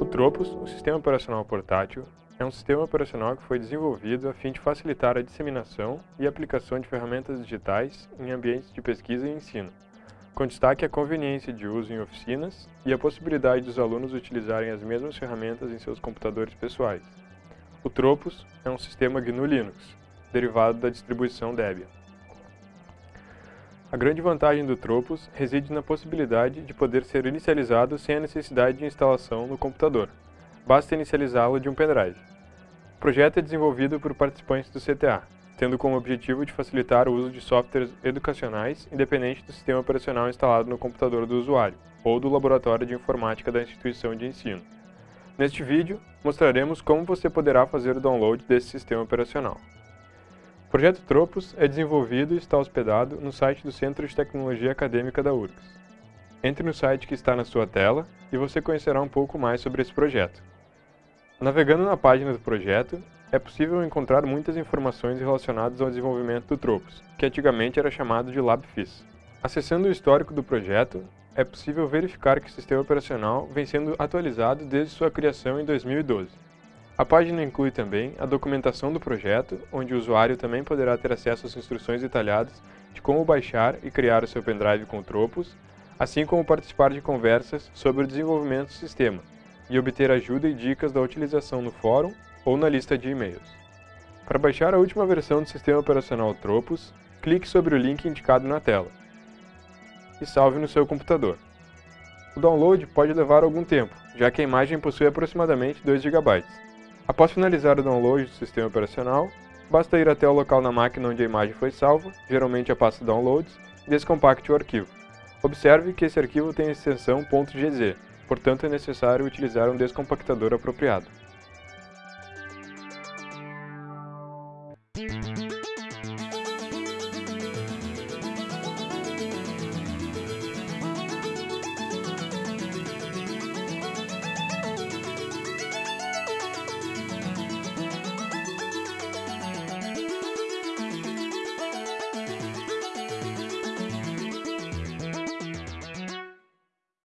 O Tropos, o Sistema Operacional Portátil, é um sistema operacional que foi desenvolvido a fim de facilitar a disseminação e aplicação de ferramentas digitais em ambientes de pesquisa e ensino, com destaque à conveniência de uso em oficinas e a possibilidade dos alunos utilizarem as mesmas ferramentas em seus computadores pessoais. O Tropos é um sistema GNU Linux, derivado da distribuição Debian. A grande vantagem do Tropos reside na possibilidade de poder ser inicializado sem a necessidade de instalação no computador. Basta inicializá-lo de um pendrive. O projeto é desenvolvido por participantes do CTA, tendo como objetivo de facilitar o uso de softwares educacionais independente do sistema operacional instalado no computador do usuário ou do laboratório de informática da instituição de ensino. Neste vídeo, mostraremos como você poderá fazer o download desse sistema operacional. O projeto Tropos é desenvolvido e está hospedado no site do Centro de Tecnologia Acadêmica da URGS. Entre no site que está na sua tela e você conhecerá um pouco mais sobre esse projeto. Navegando na página do projeto, é possível encontrar muitas informações relacionadas ao desenvolvimento do Tropos, que antigamente era chamado de LabFIS. Acessando o histórico do projeto, é possível verificar que o sistema operacional vem sendo atualizado desde sua criação em 2012. A página inclui também a documentação do projeto, onde o usuário também poderá ter acesso às instruções detalhadas de como baixar e criar o seu pendrive com Tropos, assim como participar de conversas sobre o desenvolvimento do sistema e obter ajuda e dicas da utilização no fórum ou na lista de e-mails. Para baixar a última versão do sistema operacional Tropos, clique sobre o link indicado na tela e salve no seu computador. O download pode levar algum tempo, já que a imagem possui aproximadamente 2 GB. Após finalizar o download do sistema operacional, basta ir até o local na máquina onde a imagem foi salva, geralmente a pasta Downloads, e descompacte o arquivo. Observe que esse arquivo tem a extensão .gz, portanto é necessário utilizar um descompactador apropriado.